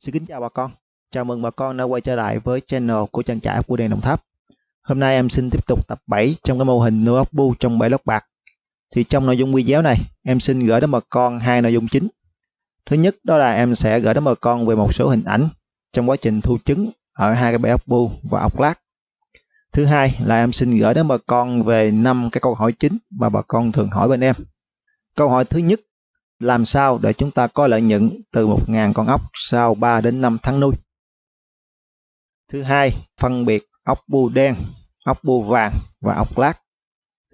Xin kính chào bà con. Chào mừng bà con đã quay trở lại với channel của trang trại của đèn Đồng Tháp. Hôm nay em xin tiếp tục tập 7 trong cái mô hình nuôi ốc bu trong bể lót bạc. Thì trong nội dung video này, em xin gửi đến bà con hai nội dung chính. Thứ nhất đó là em sẽ gửi đến bà con về một số hình ảnh trong quá trình thu trứng ở hai cái bể ốc bu và ốc lát. Thứ hai là em xin gửi đến bà con về năm cái câu hỏi chính mà bà con thường hỏi bên em. Câu hỏi thứ nhất làm sao để chúng ta có lợi nhuận từ 1.000 con ốc sau 3 đến 5 tháng nuôi. Thứ hai, phân biệt ốc bu đen, ốc bu vàng và ốc lát.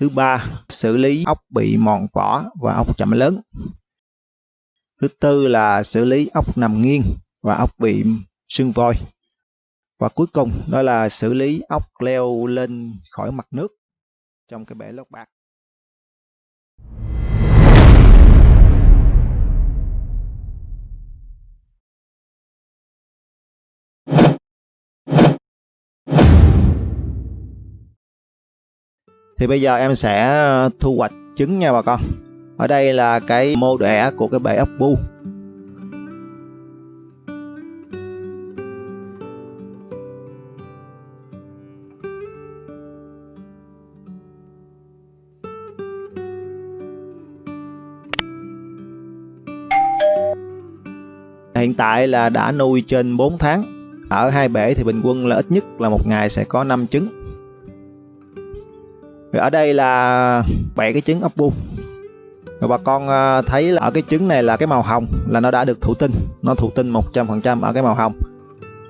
Thứ ba, xử lý ốc bị mòn vỏ và ốc chậm lớn. Thứ tư là xử lý ốc nằm nghiêng và ốc bị sưng voi. Và cuối cùng đó là xử lý ốc leo lên khỏi mặt nước trong cái bể lót bạc. Thì bây giờ em sẽ ờ, thu hoạch trứng nha bà con. Ở đây là cái mô đẻ của cái bể ốc bu. Hiện tại là đã nuôi trên 4 tháng. Ở hai bể thì bình quân là ít nhất là một ngày sẽ có 5 trứng rồi ở đây là bảy cái trứng ốc bu. Rồi bà con ờ, thấy là ở cái trứng này là cái màu hồng là nó đã được thụ tinh. Nó thụ tinh 100% ở cái màu hồng.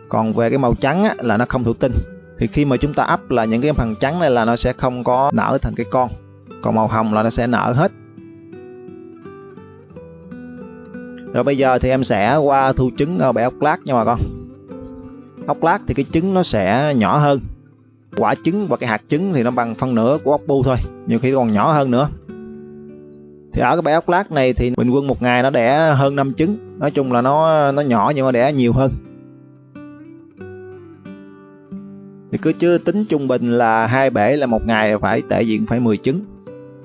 Còn về cái màu trắng á, là nó không thụ tinh. Thì khi mà chúng ta ấp là những cái phần trắng này là nó sẽ không có nở thành cái con. Còn màu hồng là nó sẽ nở hết. Rồi bây giờ thì em sẽ qua thu trứng ờ, ở bể ốc lát nha bà con. Ốc lát thì cái trứng nó sẽ nhỏ hơn quả trứng và cái hạt trứng thì nó bằng phân nửa của ốc bu thôi, nhiều khi còn nhỏ hơn nữa. Thì ở cái bãi ốc lát này thì bình quân một ngày nó đẻ hơn 5 trứng, nói chung là nó nó nhỏ nhưng mà đẻ nhiều hơn. Thì cứ chưa tính trung bình là hai bể là một ngày phải, tệ diện phải 10 trứng.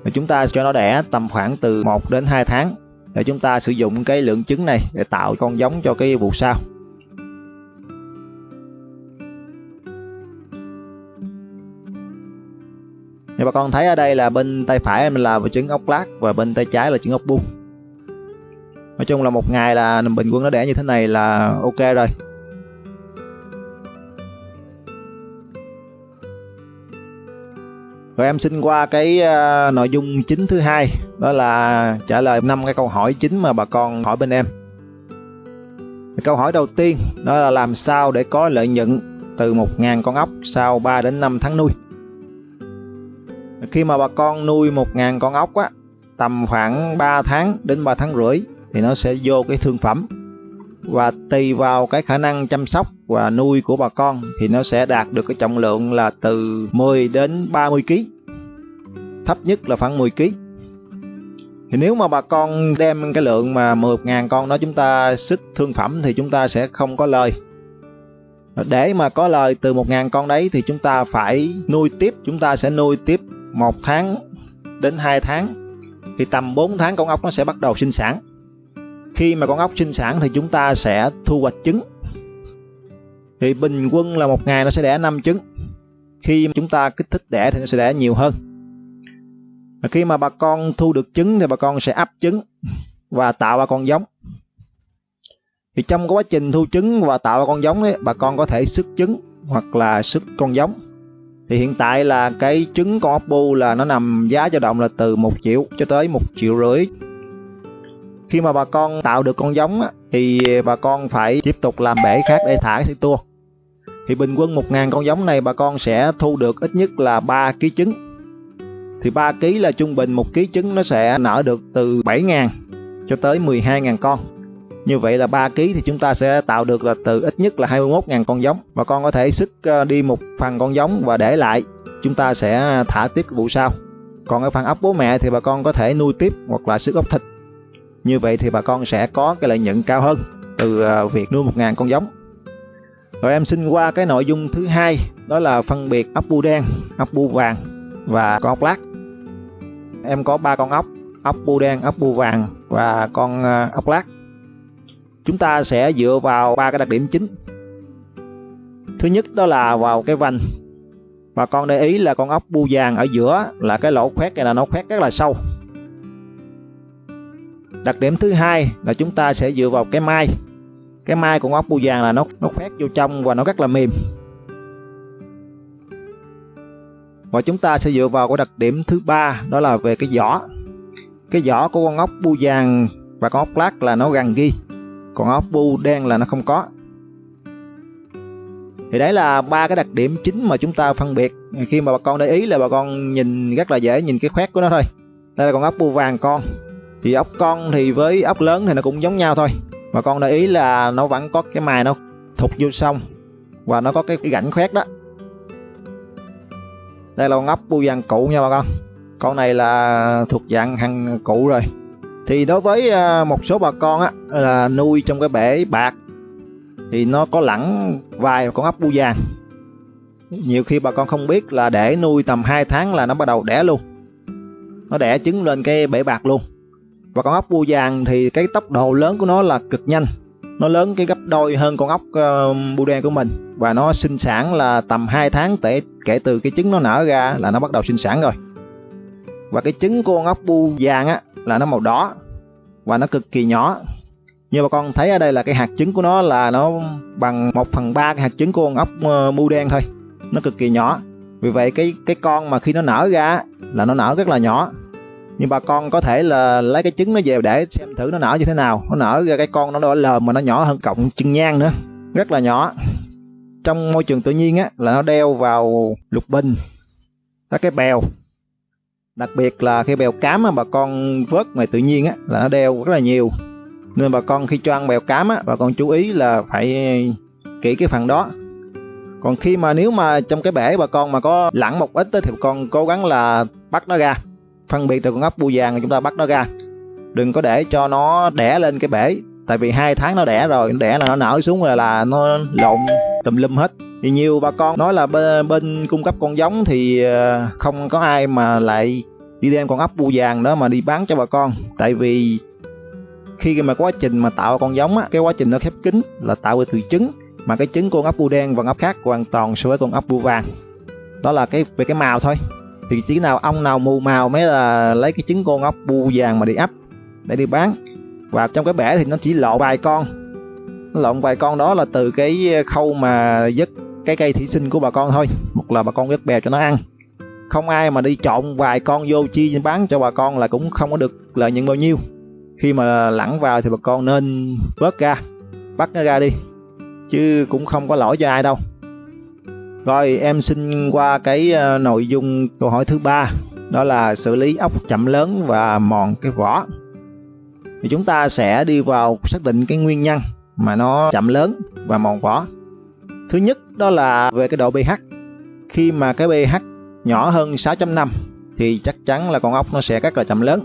Và chúng ta cho nó đẻ tầm khoảng từ 1 đến 2 tháng để chúng ta sử dụng cái lượng trứng này để tạo con giống cho cái vụ sau. Thì bà con thấy ở đây là bên tay phải em là trứng ốc lát và bên tay trái là trứng ốc bung. Nói chung là một ngày là bình quân nó đẻ như thế này là ok rồi. Rồi em xin qua cái uh, nội dung chính thứ hai đó là trả lời năm cái câu hỏi chính mà bà con hỏi bên em. Câu hỏi đầu tiên đó là làm sao để có lợi nhuận từ 1.000 con ốc sau 3 đến 5 tháng nuôi khi mà bà con nuôi 1.000 con ốc á, tầm khoảng 3 tháng đến 3 tháng rưỡi thì nó sẽ vô cái thương phẩm và tùy vào cái khả năng chăm sóc và nuôi của bà con thì nó sẽ đạt được cái trọng lượng là từ 10 đến 30 kg thấp nhất là khoảng 10 kg thì nếu mà bà con đem cái lượng mà 10.000 con đó chúng ta xích thương phẩm thì chúng ta sẽ không có lời. Để mà có lời từ 1.000 con đấy thì chúng ta phải nuôi tiếp, chúng ta sẽ nuôi tiếp một tháng đến 2 tháng thì tầm 4 tháng con ốc nó sẽ bắt đầu sinh sản. Khi mà con ốc sinh sản thì chúng ta sẽ thu hoạch trứng. Thì bình quân là một ngày nó sẽ đẻ 5 trứng. Khi chúng ta kích thích đẻ thì nó sẽ đẻ nhiều hơn. Và khi mà bà con thu được trứng thì bà con sẽ ấp trứng và tạo ra con giống. Thì trong quá trình thu trứng và tạo ra con giống ấy, bà con có thể sức trứng hoặc là sức con giống thì hiện tại là cái trứng con ốc bu là nó nằm giá dao động là từ 1 triệu cho tới 1 triệu rưỡi. Khi mà bà con tạo được con giống á, thì bà con phải tiếp tục làm bể khác để thả cái tua. Thì bình quân 1.000 con giống này bà con sẽ thu được ít nhất là 3 kg trứng. Thì 3 kg là trung bình một kg trứng nó sẽ nở được từ 7.000 cho tới 12.000 con như vậy là 3 kg thì chúng ta sẽ tạo được là từ ít nhất là 21.000 con giống. Và con có thể sức ờ, đi một phần con giống và để lại. Chúng ta sẽ thả tiếp vụ sau. Còn ở phần ấp bố mẹ thì bà con có thể nuôi tiếp hoặc là sức ốc thịt. Như vậy thì bà con sẽ có cái lợi nhuận cao hơn từ ờ, việc nuôi 1.000 con giống. Rồi em xin qua cái nội dung thứ hai, đó là phân biệt ốc bu đen, ốc bu vàng và con ốc lát. Em có ba con ốc ốc bu đen, ốc bu vàng và con ờ, ốc lát chúng ta sẽ dựa vào ba cái đặc điểm chính. Thứ nhất đó là vào cái vành. Bà con để ý là con ốc bu vàng ở giữa là cái lỗ khoét này là nó khoét rất là sâu. Đặc điểm thứ hai là chúng ta sẽ dựa vào cái mai. Cái mai của con ốc bu vàng là nó nó khoét vô trong và nó rất là mềm. Và chúng ta sẽ dựa vào cái đặc điểm thứ ba, đó là về cái vỏ. Cái vỏ của con ốc bu vàng và con ốc lát là nó gần ghi còn ốc bu đen là nó không có. Thì đấy là ba cái đặc điểm chính mà chúng ta phân biệt. Khi mà bà con để ý là bà con nhìn rất là dễ nhìn cái khoét của nó thôi. Đây là con ốc bu vàng con. Thì ốc con thì với ốc lớn thì nó cũng giống nhau thôi. Bà con để ý là nó vẫn có cái mài nó thụt vô xong và nó có cái, cái gãnh khoét đó. Đây là con ốc bu vàng cụ nha bà con. Con này là thuộc dạng hàng cụ rồi thì đối với à, một số bà con á là nuôi trong cái bể bạc thì nó có lẳng vài con ốc bu vàng. Nhiều khi bà con không biết là để nuôi tầm 2 tháng là nó bắt đầu đẻ luôn. Nó đẻ trứng lên cái bể bạc luôn. Và con ốc bu vàng thì cái tốc độ lớn của nó là cực nhanh. Nó lớn cái gấp đôi hơn con ốc uh, bu đen của mình. Và nó sinh sản là tầm 2 tháng tể, kể từ cái trứng nó nở ra là nó bắt đầu sinh sản rồi. Và cái trứng của con ốc bu vàng á là nó màu đỏ và nó cực kỳ nhỏ. Như bà con thấy ở đây là cái hạt trứng của nó là nó bằng 1 phần 3 cái hạt trứng của con ốc ờ, mu đen thôi. Nó cực kỳ nhỏ. Vì vậy cái cái con mà khi nó nở ra là nó nở rất là nhỏ. Nhưng bà con có thể là lấy cái trứng nó về để xem thử nó nở như thế nào. Nó nở ra cái con nó đỏ lờm mà nó nhỏ hơn cọng chân nhang nữa. Rất là nhỏ. Trong môi trường tự nhiên á, là nó đeo vào lục bình. Các cái bèo đặc biệt là khi bèo cám mà bà con vớt ngoài tự nhiên á, là nó đeo rất là nhiều. Nên bà con khi cho ăn bèo cám á, bà con chú ý là phải kỹ cái phần đó. Còn khi mà nếu mà trong cái bể bà con mà có lặn một ít thì bà con cố gắng là bắt nó ra. Phân biệt được con ốc bu vàng chúng ta bắt nó ra. Đừng có để cho nó đẻ lên cái bể, tại vì hai tháng nó đẻ rồi nó đẻ là nó nở xuống là là nó lộn tùm lum hết thì nhiều bà con nói là bên, bên cung cấp con giống thì ờ, không có ai mà lại đi đem con ốc bu vàng đó mà đi bán cho bà con. Tại vì khi mà quá trình mà tạo con giống á cái quá trình nó khép kín là tạo từ trứng mà cái trứng con ốc bu đen và ốc khác hoàn toàn so với con ốc bu vàng. Đó là cái về cái màu thôi. Thì chỉ nào ông nào mù màu mới là lấy cái trứng con ốc bu vàng mà đi ấp để đi bán. Và trong cái bể thì nó chỉ lộ vài con. Nó lộn vài con đó là từ cái khâu mà dứt cái cây thủy sinh của bà con thôi. Một là bà con dứt bèo cho nó ăn. Không ai mà đi trộn vài con vô chi bán cho bà con là cũng không có được lợi nhuận bao nhiêu. Khi mà lẳng vào thì bà con nên vớt ra, bắt nó ra đi, chứ cũng không có lỗi cho ai đâu. Rồi em xin qua cái ờ, nội dung câu hỏi thứ ba, đó là xử lý ốc chậm lớn và mòn cái vỏ. Thì chúng ta sẽ đi vào xác định cái nguyên nhân mà nó chậm lớn và mòn vỏ thứ nhất, đó là về cái độ pH khi mà cái pH nhỏ hơn 6.5 thì chắc chắn là con ốc nó sẽ rất là chậm lớn.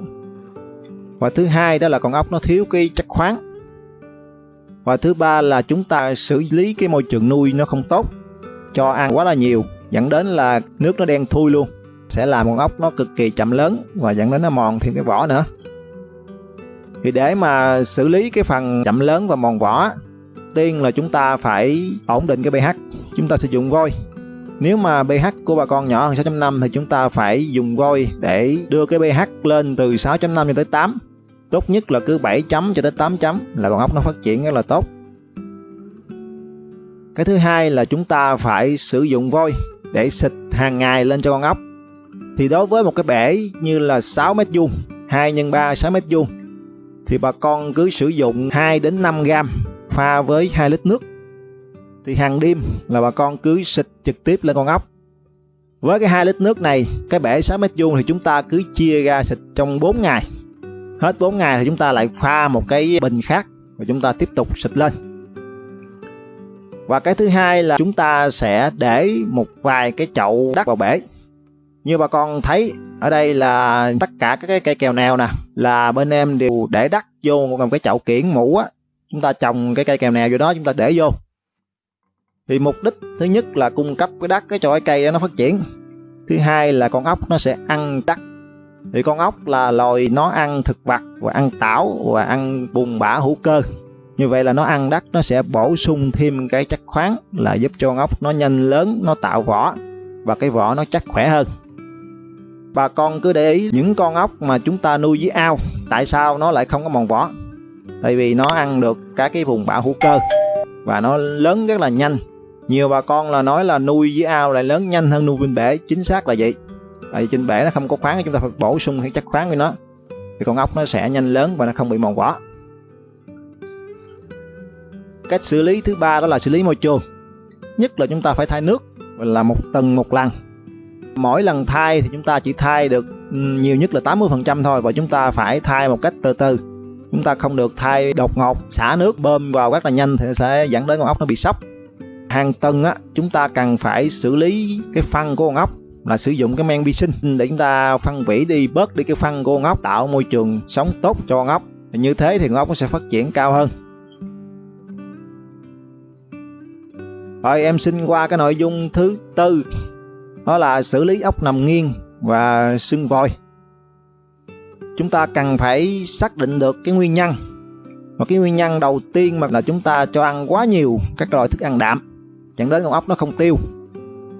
Và thứ hai, đó là con ốc nó thiếu cái chất khoáng. Và thứ ba là chúng ta xử lý cái môi trường nuôi nó không tốt, cho ăn quá là nhiều, dẫn đến là nước nó đen thui luôn. Sẽ làm con ốc nó cực kỳ chậm lớn và dẫn đến nó mòn thêm cái vỏ nữa. Thì để mà xử lý cái phần chậm lớn và mòn vỏ tiên là chúng ta phải ổn định cái pH. Chúng ta sử dụng vôi. Nếu mà pH của bà con nhỏ hơn 6.5 thì chúng ta phải dùng vôi để đưa cái pH lên từ 6.5 cho tới 8 tốt nhất là cứ 7 chấm cho tới 8 chấm là con ốc nó phát triển rất là tốt. Cái thứ hai là chúng ta phải sử dụng vôi để xịt hàng ngày lên cho con ốc. Thì đối với một cái bể như là 6 mét vuông 2 x 3 6 mét vuông, thì bà con cứ sử dụng 2 đến 5 gram pha với 2 lít nước. Thì hàng đêm là bà con cứ xịt trực tiếp lên con ốc. Với cái 2 lít nước này, cái bể 6 mét vuông thì chúng ta cứ chia ra xịt trong 4 ngày. Hết 4 ngày thì chúng ta lại pha một cái bình khác và chúng ta tiếp tục xịt lên. Và cái thứ hai là chúng ta sẽ để một vài cái chậu đất vào bể. Như bà con thấy, ở đây là tất cả các cái cây kèo nèo nè, là bên em đều để đất vô một cái chậu kiển mũ á chúng ta trồng cái cây kèo nèo vô đó chúng ta để vô. Thì mục đích thứ nhất là cung cấp cái đất cái cho cái cây đó nó phát triển. Thứ hai là con ốc nó sẽ ăn đất. Thì con ốc là loài nó ăn thực vật và ăn tảo và ăn bùn bã hữu cơ. Như vậy là nó ăn đất, nó sẽ bổ sung thêm cái chất khoáng là giúp cho con ốc nó nhanh lớn, nó tạo vỏ và cái vỏ nó chắc khỏe hơn. Bà con cứ để ý, những con ốc mà chúng ta nuôi dưới ao, tại sao nó lại không có mòn vỏ? Tại vì nó ăn được các cái vùng bão hữu cơ. Và nó lớn rất là nhanh. Nhiều bà con là nói là nuôi dưới ao lại lớn nhanh hơn nuôi bên bể. Chính xác là vậy. Tại vì trên bể nó không có khoáng, chúng ta phải bổ sung cái chất khoáng với nó. Thì con ốc nó sẽ nhanh lớn và nó không bị mòn vỏ. Cách xử lý thứ ba đó là xử lý môi trường. Nhất là chúng ta phải thay nước là một tuần một lần mỗi lần thay thì chúng ta chỉ thay được ừ, nhiều nhất là 80% thôi và chúng ta phải thay một cách từ từ chúng ta không được thay đột ngột, xả nước, bơm vào rất là nhanh thì sẽ dẫn đến con ốc nó bị sốc. Hàng tuần á, chúng ta cần phải xử lý cái phân của con ốc là sử dụng cái men vi sinh để chúng ta phân hủy đi, bớt đi cái phân của con ốc, tạo môi trường sống tốt cho con ốc. Như thế thì con ốc nó sẽ phát triển cao hơn. Rồi em xin qua cái nội dung thứ tư, đó là xử lý ốc nằm nghiêng và sưng vòi chúng ta cần phải xác định được cái nguyên nhân. Và cái nguyên nhân đầu tiên mà là chúng ta cho ăn quá nhiều các loại thức ăn đạm. Dẫn đến con ốc nó không tiêu.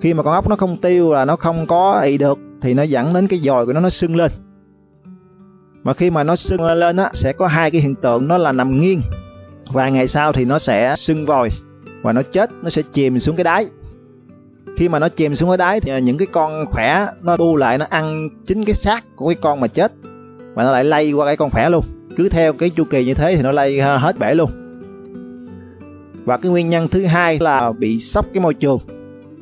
Khi mà con ốc nó không tiêu là nó không có ị được thì nó dẫn đến cái dòi của nó nó sưng lên. Mà khi mà nó sưng lên á, sẽ có hai cái hiện tượng. Nó là nằm nghiêng và ngày sau thì nó sẽ sưng vòi và nó chết, nó sẽ chìm xuống cái đáy. Khi mà nó chìm xuống cái đáy thì những cái con khỏe nó bu lại, nó ăn chính cái xác của cái con mà chết mà nó lại lây qua cái con khỏe luôn. Cứ theo cái chu kỳ như thế thì nó lây hết bể luôn. Và cái nguyên nhân thứ hai là bị sốc cái môi trường.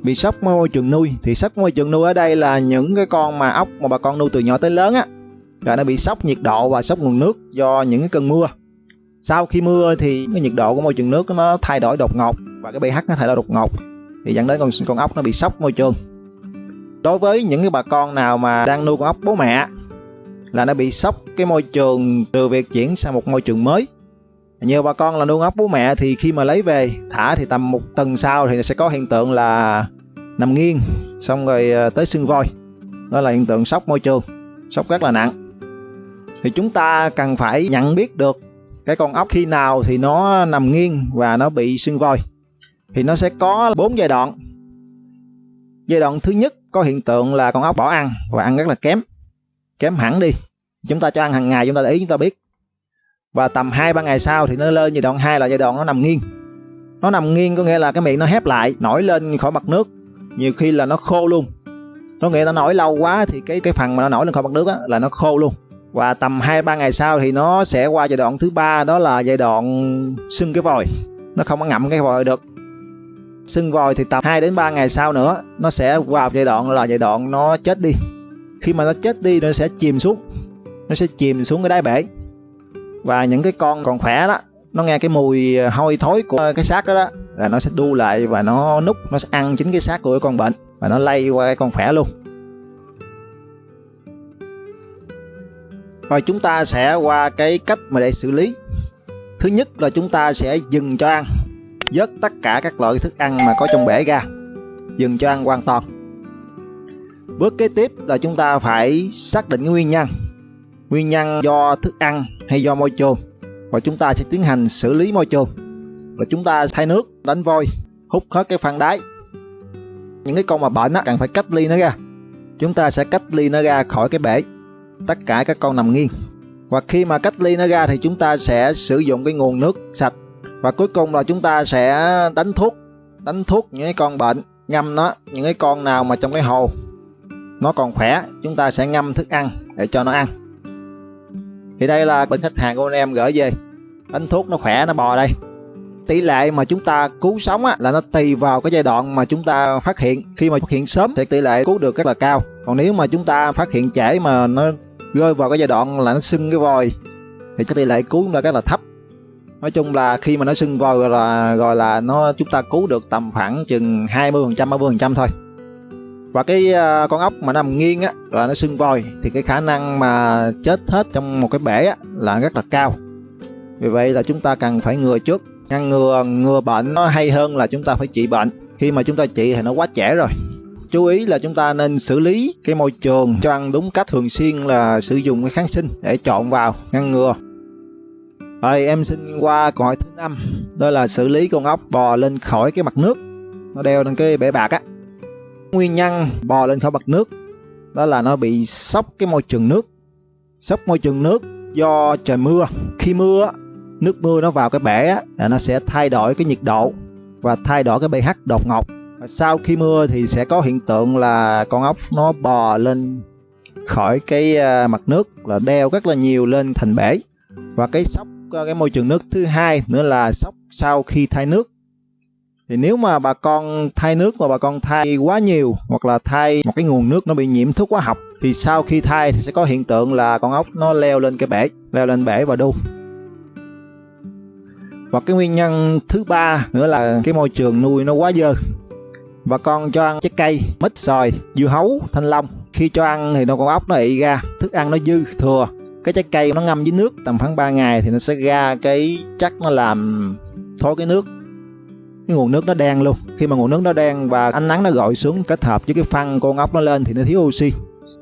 Bị sốc môi trường nuôi. Thì sốc môi trường nuôi ở đây là những cái con mà ốc mà bà con nuôi từ nhỏ tới lớn á rồi nó bị sốc nhiệt độ và sốc nguồn nước do những cái cơn mưa. Sau khi mưa thì cái nhiệt độ của môi trường nước nó thay đổi đột ngột và cái pH nó thay đổi đột ngột. Thì dẫn đến con con ốc nó bị sốc môi trường. Đối với những cái bà con nào mà đang nuôi con ốc bố mẹ là nó bị sốc cái môi trường từ việc chuyển sang một môi trường mới. Nhiều bà con là nuôi ốc bố mẹ thì khi mà lấy về, thả thì tầm một tuần sau thì sẽ có hiện tượng là nằm nghiêng, xong rồi ờ, tới sưng voi. Đó là hiện tượng sốc môi trường, sốc rất là nặng. Thì chúng ta cần phải nhận biết được cái con ốc khi nào thì nó nằm nghiêng và nó bị sưng voi. Thì nó sẽ có bốn giai đoạn. Giai đoạn thứ nhất có hiện tượng là con ốc bỏ ăn và ăn rất là kém kém hẳn đi. Chúng ta cho ăn hàng ngày chúng ta để ý chúng ta biết. Và tầm 2 ba ngày sau thì nó lên giai đoạn 2 là giai đoạn nó nằm nghiêng. Nó nằm nghiêng có nghĩa là cái miệng nó hép lại nổi lên khỏi mặt nước. Nhiều khi là nó khô luôn. Có nghĩa nó nổi lâu quá thì cái cái phần mà nó nổi lên khỏi mặt nước á, là nó khô luôn. Và tầm 2 ba ngày sau thì nó sẽ qua giai đoạn thứ ba đó là giai đoạn sưng cái vòi. Nó không có ngậm cái vòi được. Sưng vòi thì tầm 2 đến 3 ngày sau nữa nó sẽ vào giai đoạn là giai đoạn nó chết đi khi mà nó chết đi, nó sẽ chìm xuống. Nó sẽ chìm xuống cái đáy bể. Và những cái con còn khỏe đó, nó nghe cái mùi à, hôi thối của cái xác đó đó, là nó sẽ đu lại và nó nút nó sẽ ăn chính cái xác của cái con bệnh và nó lây qua cái con khỏe luôn. Rồi chúng ta sẽ qua cái cách mà để xử lý. Thứ nhất là chúng ta sẽ dừng cho ăn. Vớt tất cả các loại thức ăn mà có trong bể ra. Dừng cho ăn hoàn toàn bước kế tiếp là chúng ta phải xác định cái nguyên nhân. Nguyên nhân do thức ăn hay do môi trường và chúng ta sẽ tiến hành xử lý môi trường và chúng ta thay nước, đánh vôi, hút hết cái phân đáy. Những cái con mà bệnh á, cần phải cách ly nó ra. Chúng ta sẽ cách ly nó ra khỏi cái bể. Tất cả các con nằm nghiêng. Và khi mà cách ly nó ra thì chúng ta sẽ sử dụng cái nguồn nước sạch. Và cuối cùng là chúng ta sẽ đánh thuốc. Đánh thuốc những cái con bệnh, ngâm nó, những cái con nào mà trong cái hồ nó còn khỏe chúng ta sẽ ngâm thức ăn để cho nó ăn. Thì đây là bệnh khách hàng của anh em gửi về. Đánh thuốc nó khỏe nó bò đây. Tỷ lệ mà chúng ta cứu sống á, là nó tùy vào cái giai đoạn mà chúng ta phát hiện. Khi mà phát hiện sớm thì tỷ lệ cứu được rất là cao. Còn nếu mà chúng ta phát hiện trễ mà nó rơi vào cái giai đoạn là nó sưng cái vòi thì cái tỷ lệ cứu chúng rất là thấp. Nói chung là khi mà nó sưng vòi rồi là rồi là nó chúng ta cứu được tầm khoảng chừng 20 phần trăm 30 phần trăm thôi và cái uh, con ốc mà nằm nghiêng á là nó sưng vòi thì cái khả năng mà chết hết trong một cái bể á, là rất là cao. Vì vậy là chúng ta cần phải ngừa trước. Ngăn ngừa ngừa bệnh nó hay hơn là chúng ta phải trị bệnh. Khi mà chúng ta trị thì nó quá trễ rồi. Chú ý là chúng ta nên xử lý cái môi trường cho ăn đúng cách thường xuyên là sử dụng cái kháng sinh để trộn vào ngăn ngừa. Rồi em xin qua câu hỏi thứ năm Đó là xử lý con ốc bò lên khỏi cái mặt nước. Nó đeo lên cái bể bạc á. Nguyên nhân bò lên khỏi mặt nước, Đó là nó bị sốc cái môi trường nước. Sốc môi trường nước do trời mưa. Khi mưa nước mưa nó vào cái bể là nó sẽ thay đổi cái nhiệt độ Và thay đổi cái pH đột ngột. Và sau khi mưa thì sẽ có hiện tượng là con ốc nó bò lên khỏi cái à, mặt nước là đeo rất là nhiều lên thành bể. Và cái sốc à, cái môi trường nước thứ hai nữa là sốc sau khi thay nước thì nếu mà bà con thay nước mà bà con thay quá nhiều, hoặc là thay một cái nguồn nước nó bị nhiễm thuốc hóa học, thì sau khi thay thì sẽ có hiện tượng là con ốc nó leo lên cái bể, leo lên bể và đu và cái nguyên nhân thứ ba nữa là cái môi trường nuôi nó quá dơ. Bà con cho ăn trái cây, mít, xoài, dưa hấu, thanh long. Khi cho ăn thì nó con ốc nó ị ra, thức ăn nó dư thừa. Cái trái cây nó ngâm với nước tầm khoảng 3 ngày thì nó sẽ ra cái chất nó làm thối cái nước cái nguồn nước nó đen luôn. Khi mà nguồn nước nó đen và ánh nắng nó gọi xuống, kết hợp với cái phân con ốc nó lên thì nó thiếu oxy.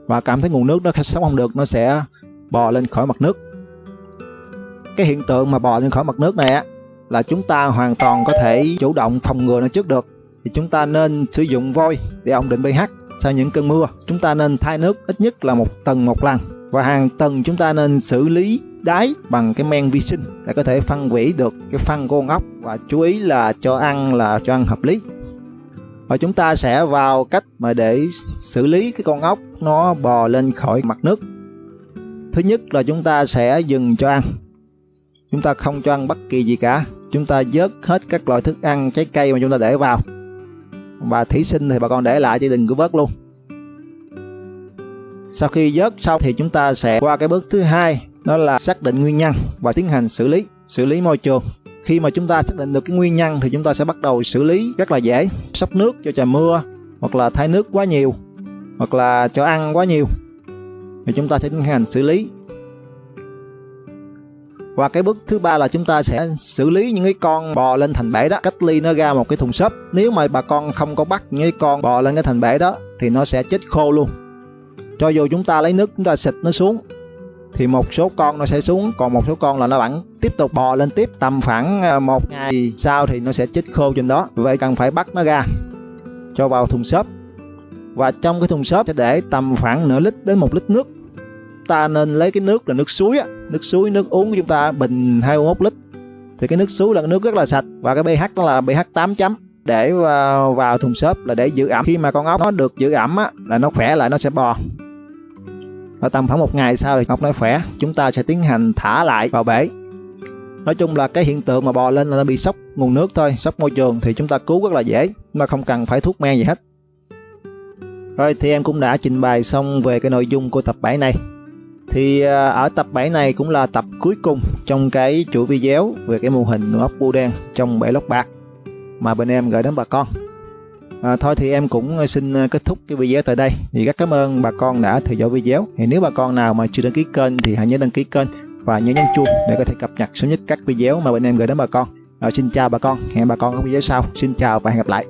Và cảm thấy nguồn nước nó sống không được, nó sẽ bò lên khỏi mặt nước. Cái hiện tượng mà bò lên khỏi mặt nước này á, là chúng ta hoàn toàn có thể chủ động phòng ngừa nó trước được. Thì chúng ta nên sử dụng vôi để ổn định pH sau những cơn mưa. Chúng ta nên thay nước ít nhất là một tuần một lần và hàng tuần chúng ta nên xử lý đáy bằng cái men vi sinh để có thể phân hủy được cái phân của con ốc và chú ý là cho ăn là cho ăn hợp lý. Và chúng ta sẽ vào cách mà để xử lý cái con ốc nó bò lên khỏi mặt nước. Thứ nhất là chúng ta sẽ dừng cho ăn. Chúng ta không cho ăn bất kỳ gì cả. Chúng ta vớt hết các loại thức ăn, trái cây mà chúng ta để vào và thủy sinh thì bà con để lại chứ đừng có vớt luôn sau khi vớt xong thì chúng ta sẽ qua cái bước thứ hai đó là xác định nguyên nhân và tiến hành xử lý xử lý môi trường khi mà chúng ta xác định được cái nguyên nhân thì chúng ta sẽ bắt đầu xử lý rất là dễ sắp nước cho trời mưa hoặc là thay nước quá nhiều hoặc là cho ăn quá nhiều thì chúng ta sẽ tiến hành xử lý và cái bước thứ ba là chúng ta sẽ xử lý những cái con bò lên thành bể đó, cách ly nó ra một cái thùng xốp. Nếu mà bà con không có bắt những cái con bò lên cái thành bể đó thì nó sẽ chết khô luôn. Cho dù chúng ta lấy nước chúng ta xịt nó xuống thì một số con nó sẽ xuống còn một số con là nó vẫn tiếp tục bò lên tiếp tầm khoảng ờ, một ngày sau thì nó sẽ chết khô trên đó. Vậy cần phải bắt nó ra cho vào thùng xốp. Và trong cái thùng xốp sẽ để tầm khoảng nửa lít đến một lít nước. Ta nên lấy cái nước là nước suối á nước suối nước uống của chúng ta bình 21 lít. Thì cái nước suối là nước rất là sạch và cái pH nó là pH 8 chấm. Để vào, vào thùng xốp là để giữ ẩm. Khi mà con ốc nó được giữ ẩm á là nó khỏe lại nó sẽ bò và tầm khoảng một ngày sau thì ốc nó khỏe, chúng ta sẽ tiến hành thả lại vào bể. Nói chung là cái hiện tượng mà bò lên là nó bị sốc, nguồn nước thôi, sốc môi trường thì chúng ta cứu rất là dễ, mà không cần phải thuốc men gì hết. Rồi thì em cũng đã trình bày xong về cái nội dung của tập 7 này. Thì à, ở tập 7 này cũng là tập cuối cùng trong cái chuỗi video về cái mô hình nuôi ốc bu đen trong bể lót bạc mà bên em gửi đến bà con à, thôi thì em cũng ờ, xin ờ, kết thúc cái video tại đây. Thì rất cảm ơn bà con đã theo dõi video. Thì nếu bà con nào mà chưa đăng ký kênh thì hãy nhớ đăng ký kênh và nhớ nhấn chuông để có thể cập nhật sớm nhất các video mà bên em gửi đến bà con. À, xin chào bà con. Hẹn bà con ở video sau. Xin chào và hẹn gặp lại.